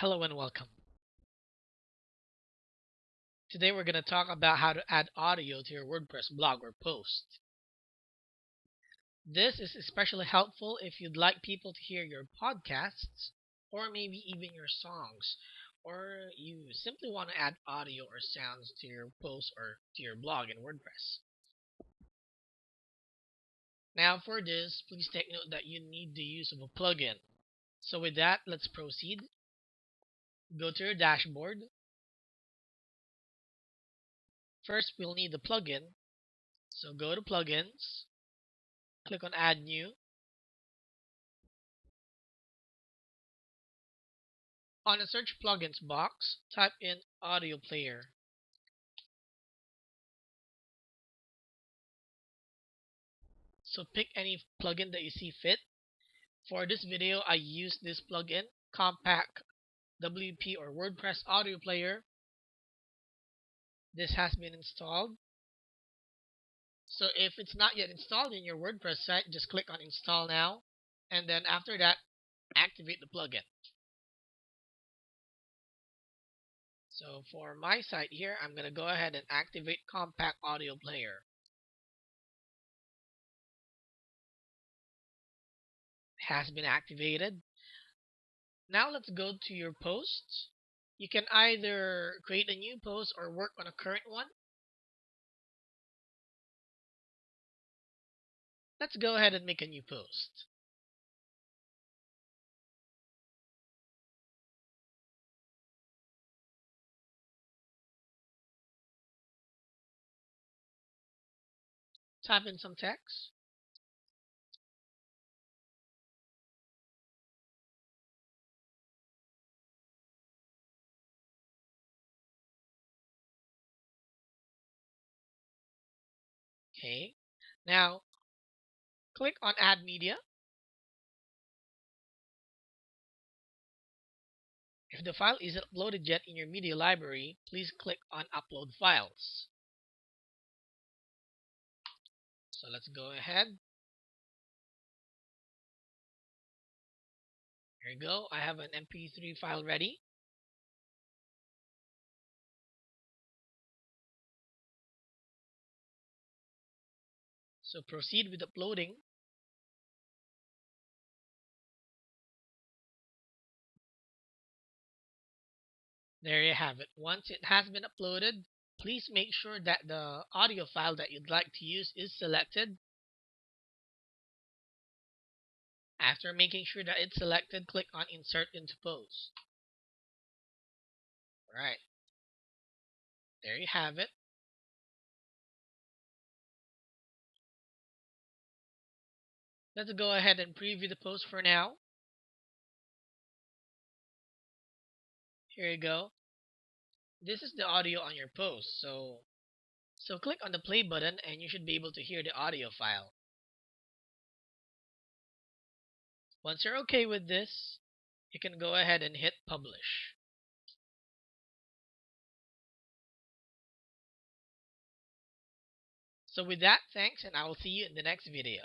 Hello and welcome. Today we're going to talk about how to add audio to your WordPress blog or post. This is especially helpful if you'd like people to hear your podcasts or maybe even your songs or you simply want to add audio or sounds to your post or to your blog in WordPress. Now for this, please take note that you need the use of a plugin. So with that, let's proceed go to your dashboard. First, we'll need the plugin. So go to plugins, click on add new. On the search plugins box, type in audio player. So pick any plugin that you see fit. For this video, I use this plugin, Compact WP or WordPress audio player. This has been installed. So if it's not yet installed in your WordPress site, just click on install now. And then after that, activate the plugin. So for my site here, I'm going to go ahead and activate Compact Audio Player. Has been activated. Now let's go to your posts. You can either create a new post or work on a current one. Let's go ahead and make a new post. Type in some text. Okay. Now, click on Add Media. If the file isn't uploaded yet in your media library, please click on Upload Files. So let's go ahead. Here we go. I have an MP3 file ready. So proceed with uploading. There you have it. Once it has been uploaded, please make sure that the audio file that you'd like to use is selected. After making sure that it's selected, click on Insert into Post. Alright. There you have it. Let's go ahead and preview the post for now. Here you go. This is the audio on your post. So, so click on the play button and you should be able to hear the audio file. Once you're okay with this, you can go ahead and hit publish. So with that, thanks and I will see you in the next video.